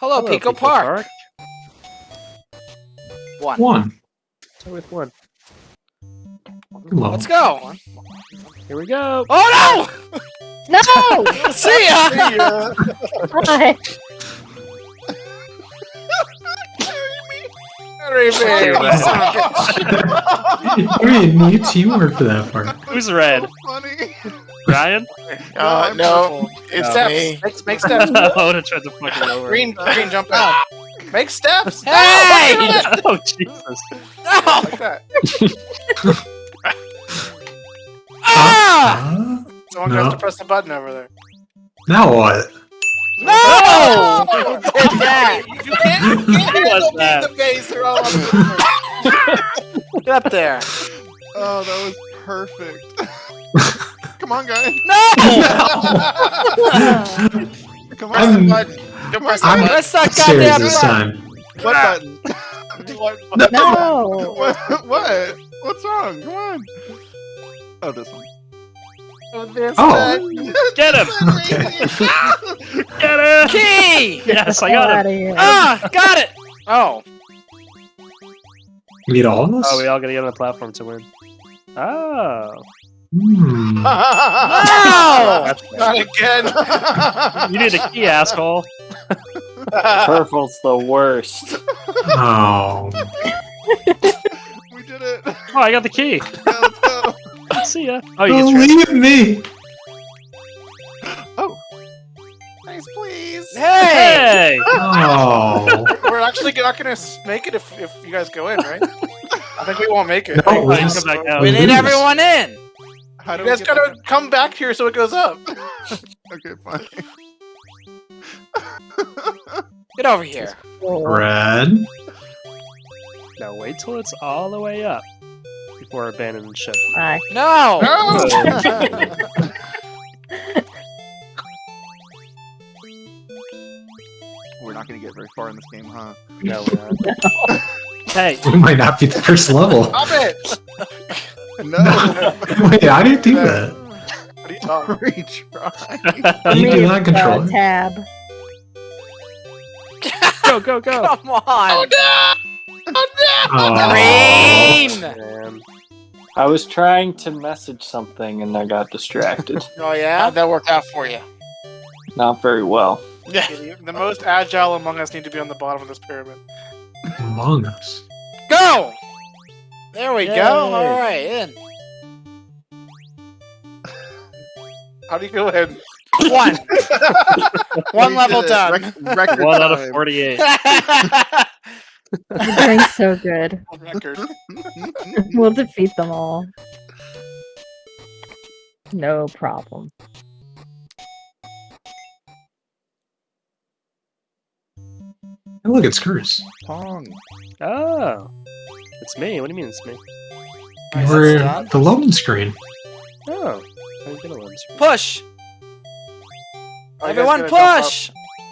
Hello, Pico, Park. One. One. Start with one. Hello. Let's go. Here we go. Oh No! no! See ya! Hi. Harry Bear, Dude, you son of a bitch. Wait, need teamwork for that part. Who's red? Funny. Ryan? Uh, no, it's Steps. me. Make, make steps. I would have tried to fucking over. Green, green, jump out. Make steps. Hey! oh Jesus! No! Like that. Ah! Uh, Someone No. has to press the button over there. now what? No! Who did that? You can't, you can't Who was handle me in that? the base. They're all Get up there. Oh, that was perfect. Come on, guys. No! Come Press on. the button. Go press the I'm- button. Press that Serious goddamn this button. time. What button? What button? No! what? What? What's wrong? Come on. Oh, this one. This Oh. button. Get him! Get him! Key! Yes, I got him. Outta here. Ah, got it. Oh, You need all of us? Oh, we all gotta get on the platform to win. Oh. No! That's Not again. You need a key, asshole. Purple's the worst. Oh. we did it. Oh, I got the key. let's go. See ya. Oh, you get transferred. Believe me. Oh. Nice, please. Hey! Hey! Oh. We're actually not gonna make it if, if you guys go in, right? I think we won't make it. No, Oh, we come back we need lose. everyone in. How do You guys gotta come back here so it goes up. Okay, fine. Get over here. Red. Now wait till it's all the way up before abandoning ship. Hi. No! No. We're not gonna get very far in this game, huh? No, we're not. Hey, We might not be the first level. Stop it! No. Wait, how do you do that? What are you talking Retry. You Me, do not control it. tab. go, go, go! Come on! Oh. no! Oh, Green! Oh, man. I was trying to message something and I got distracted. Oh yeah? How'd that work out for you? Not very well. Yeah. The most agile among us need to be on the bottom of this pyramid. Among Us. Go! There we Yay. go. Alright, in. How do you go in? One. One We level did done. Rec- record One out of 48. You're doing so good. Record. We'll defeat them all. No problem. Oh, look, it's Curse. Pong. Oh. It's me. What do you mean it's me? Nice, We're that's the loading screen. Oh. How you gonna learn screen? Push! Oh, Are Everyone push!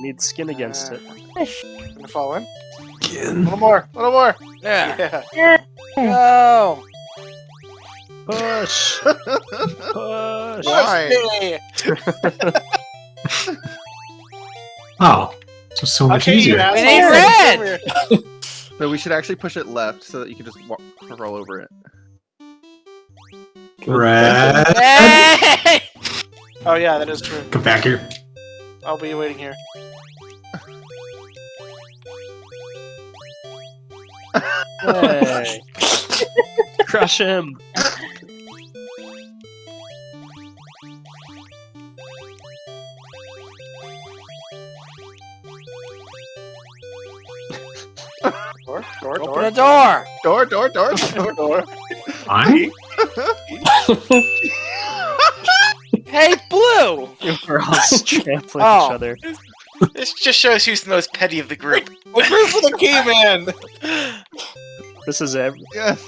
Need skin against uh, it. Push. Gonna fall in? Skin. A little more, a little more. Yeah. Yeah. Go! Push! Push! Why? Push me! Oh, so so much Okay, you easier. We asshole. need red! So we should actually push it left so that you can just walk, roll over it. Red. Hey! Oh yeah, that is true. Come back here. I'll be waiting here. Hey. Crush him! door, door! Door, door, door, door, door. Fine. Hey, Blue! We're all trampling Oh. each other. This just shows who's the most petty of the group. Root for the key, man! This is it. Yes.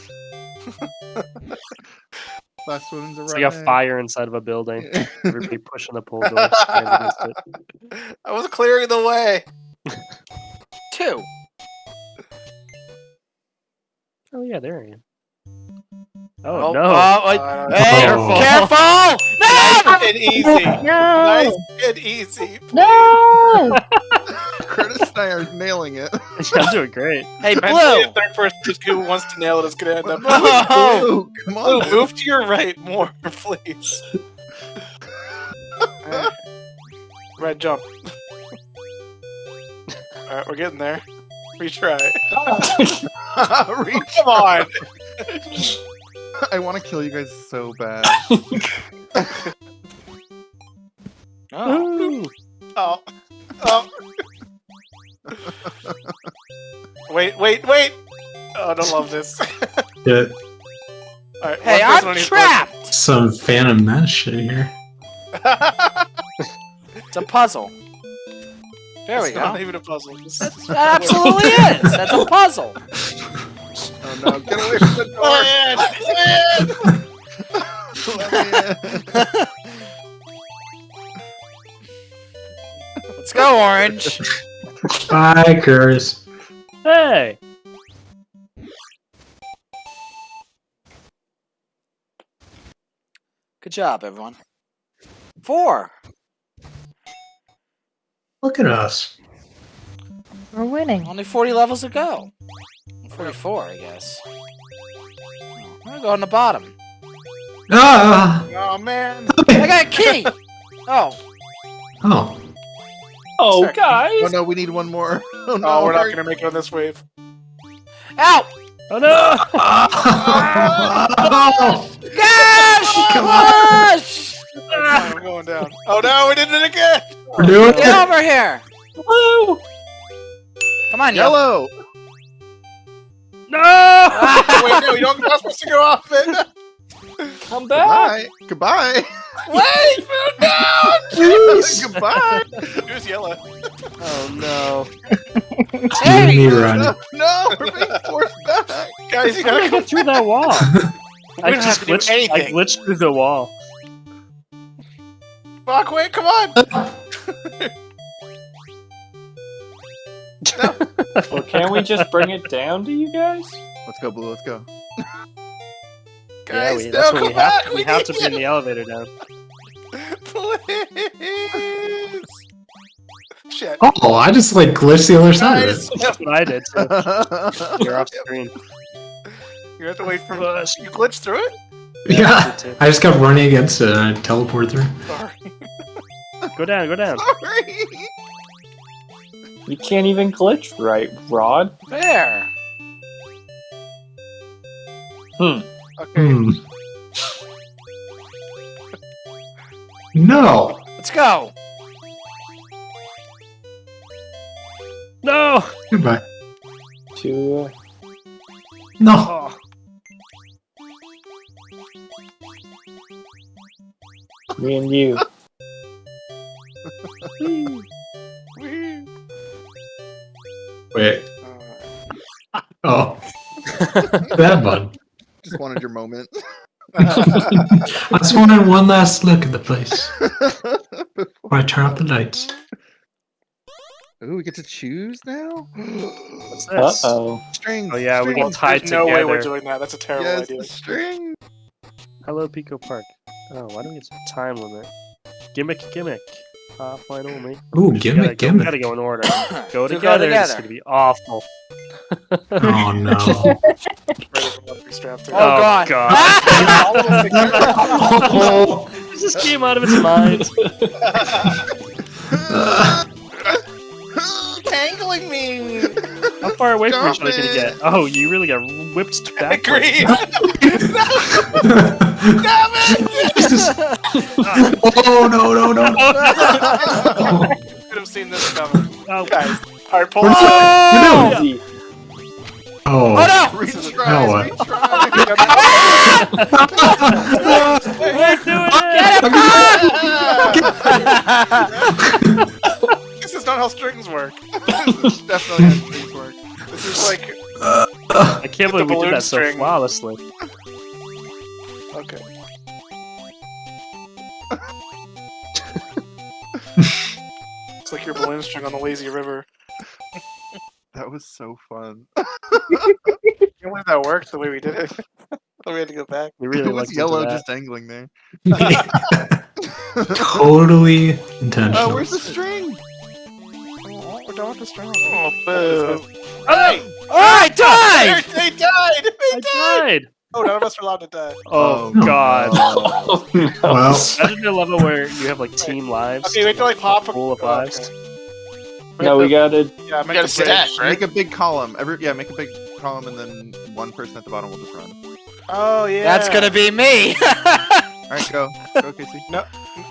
Last one's a It's like a fire inside of a building. Everybody pushing the pull door. stand against it. I was clearing the way. Two. Oh yeah, there I am. Oh, no! Oh, wait. Uh, hey, Careful. careful! No! Nice and easy. No! Nice and easy. No! Curtis and I are nailing it. I'm doing great. Hey, Blue! Blue! Third person just who wants to nail it is gonna end up. No! Blue, come Blue, on. move to your right more, please. Alright. Red jump. Alright, we're getting there. Retry. Reach. Come on! I want to kill you guys so bad. Oh. Ooh. Oh. Oh. wait, wait, wait! Oh, I don't love this. Yeah, Alright, Hey, I'm trapped! some Phantom Menace shit here. It's a puzzle. There we It's not go. even a puzzle. This is- That absolutely is. That's a puzzle. Oh no, get away from the door. Let me in. Let's go, Orange. Bye, Curse. Hey. Good job, everyone. Four. Look at us. We're winning. Only 40 levels to go. 44, I guess. I'm gonna go on the bottom. Ah! Oh man! I got a key! Oh, Oh. Oh, Sorry. guys! Oh no, we need one more. Oh no, Oh, we're not gonna make it on this wave. ow! Oh no! Oh! Gosh! Come on. Gosh! I'm going down. Oh no, we did it again! We're doing Get it. over here! Woo! Come on, yellow. Yellow. No! Wait, no, you don't you're not supposed to go off it! Come back! Goodbye. Goodbye. Wait! Please. Goodbye. Here's yellow. Oh no! Team me run. No, no, we're being forced back. Guys, you I gotta get through that wall? I don't just have to do glitched. I glitched through the wall. Fuck, wait, come on! Uh, well, can't we just bring it down to you guys? Let's go, Blue. Let's go. yeah, Guys, we, no, that's what come we back! have. We have to need bring the elevator down. Please! Shit. Oh, I just like glitched the other side of it. That's what I did. Too. You're off screen. you have to wait for us. You glitched through it? Yeah. Me too. I just kept running against it and I teleported through. Sorry. Go down. Go down. Sorry. You can't even glitch right, Rod. There. Okay. Hmm. No. Let's go. No! Goodbye. To No. Oh. me and you. that button. Just wanted your moment. I just wanted one last look at the place before I turn off the lights. Ooh, we get to choose now. What's Uh this? oh. Strings. Oh, yeah, we strings. get tied There's no way we're doing that. That's a terrible Yes, idea. the string. Hello, Pico Park. Oh, why don't we get some time limit? Gimmick, gimmick. Offline only. Ooh, We gimmick, gotta, go, we gimmick. gotta go in order. Go To together. go It's gonna be awful. Oh no. Ready for one to be strapped in. Oh, God. oh. This just came out of its mind. Tangling me! How far away from each Stop other can you it. get? Oh, you really got whipped I back. agree! Jesus. Oh no no no! Could have seen this coming. Oh, Guys, alright, pull Where's off. the- Easy. Oh. Oh no! Retry. Now what? we're doing it! this is not how strings work. This is definitely how strings work. This is like. I can't With the believe we balloon did that so string. flawlessly. Okay. it's like your balloon string on the lazy river. That was so fun. Can't believe that worked the way we did it. we had to go back. We really it was liked yellow just dangling there. totally oh, intentional. Oh, where's the string? Oh, we're go with the strong. Oh, boo. Oh, hey! Oh, Alright, die! They died! They I died! died. Oh, none of us are allowed to die. Oh, Oh, god. Oh, no. Well, Imagine a level where you have like team lives. Okay, we have to like pop a Full of oh, lives. okay. No, we got it. Yeah, make gotta a stack, bridge. Make a big column. Every yeah, make a big column, and then one person at the bottom will just run. Oh yeah. That's gonna be me! All right, go, go, Casey.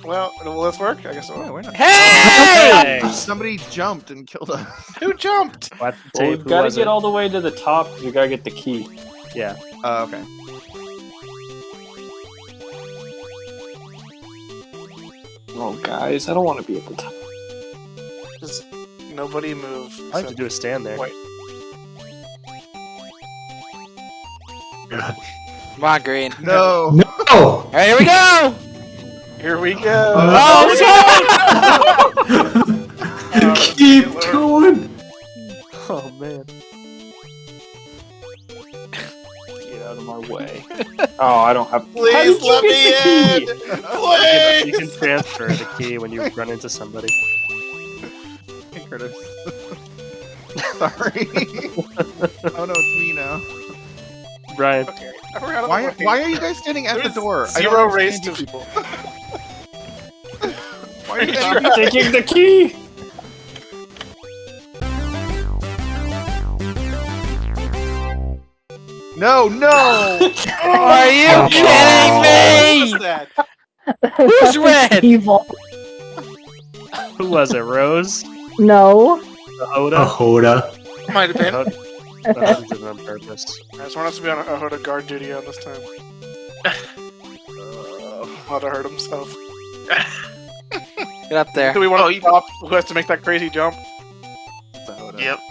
Well, will this work? I guess it Oh, will. why not? hey! Hey! Somebody jumped and killed us. Who jumped? What? Well, we've got to get it? all the way to the top because we got to get the key. Yeah. Uh, okay. Oh, guys, I don't want to be at the top. Just nobody move. I have to do a stand there. Wait. Come on, Green. No. No! Alright, here we go! Here we go. Oh, Oh, oh Keep Lord. going! Oh man. Get out of my way. oh, I don't have. How Please let me in. key? Please. You can transfer the key when you run into somebody. Hey, Curtis. Sorry. oh no, it's me now. Brian. Okay. Why? Why are you guys standing at the door? I Zero don't race to people. Why are you guys? taking the key. No, no. Oh, are you Oh. kidding me? Who's red? Evil. Who was it? Rose? No. The A Hoda? Hoda. Might have been. The Hoda did it on purpose. I just want us to be on a Hoda guard duty on this time. Not to hurt himself. Get up there. Do we want to oh, stop? Who has to make that crazy jump? Yep.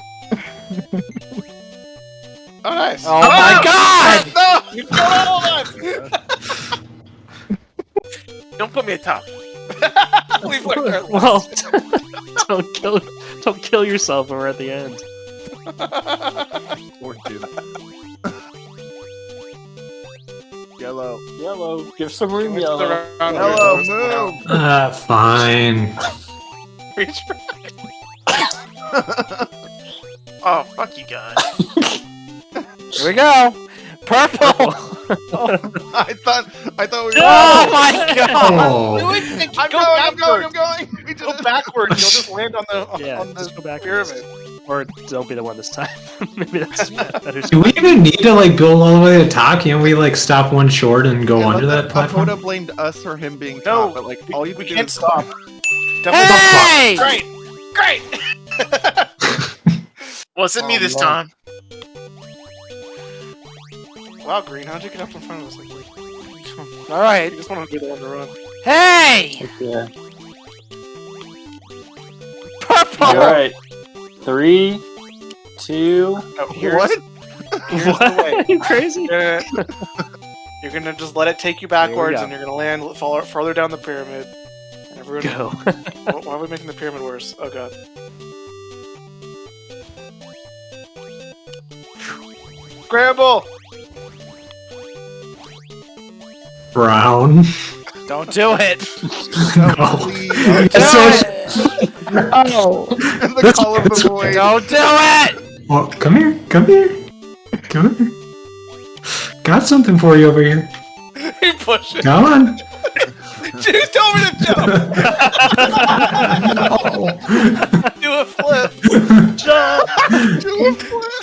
Oh, nice. Oh my oh! god! No! You killed all of us! Don't put me at top. We've learned our Well, lesson. don't kill, don't kill yourself when we're at the end. Or two. Yellow. Yellow. Give some room, It's yellow. round Hello, where move. Ah, fine. Reach for- Oh, fuck you guys. Here we go. Purple. oh, I thought. I thought we were. Oh my god. Oh, I'm going. I'm going. I'm going. We did Go backwards. You'll just land on the Yeah, on the just go backwards. pyramid. Or don't be the one this time. Maybe that's better. do we even need to like build all the way to the top? Can't we like stop one short and go Yeah, under but that the- platform? Ahoda blamed us for him being No, top, but like all you we have do can't is stop. Definitely Hey! Great! Great! Wasn't me Oh, this Lord. time. Wow, Green, how'd you get up in front of us like? All right. You just want to be the one to run. Hey! Yeah. Purple. All right. Three, two. No, here's, What? Here's the way. Are you crazy? You're gonna, you're gonna just let it take you backwards, and you're gonna land far, farther down the pyramid. And everyone, Go. why, why are we making the pyramid worse? Oh god. Scramble! Brown. Don't do it. no. Please. It's so- no! and the call of the void. Don't do it! Well, come here, come here, come here. Got something for you over here. He pushed it. Come on. Just told me to jump. no. Do a flip. Jump. Do a flip.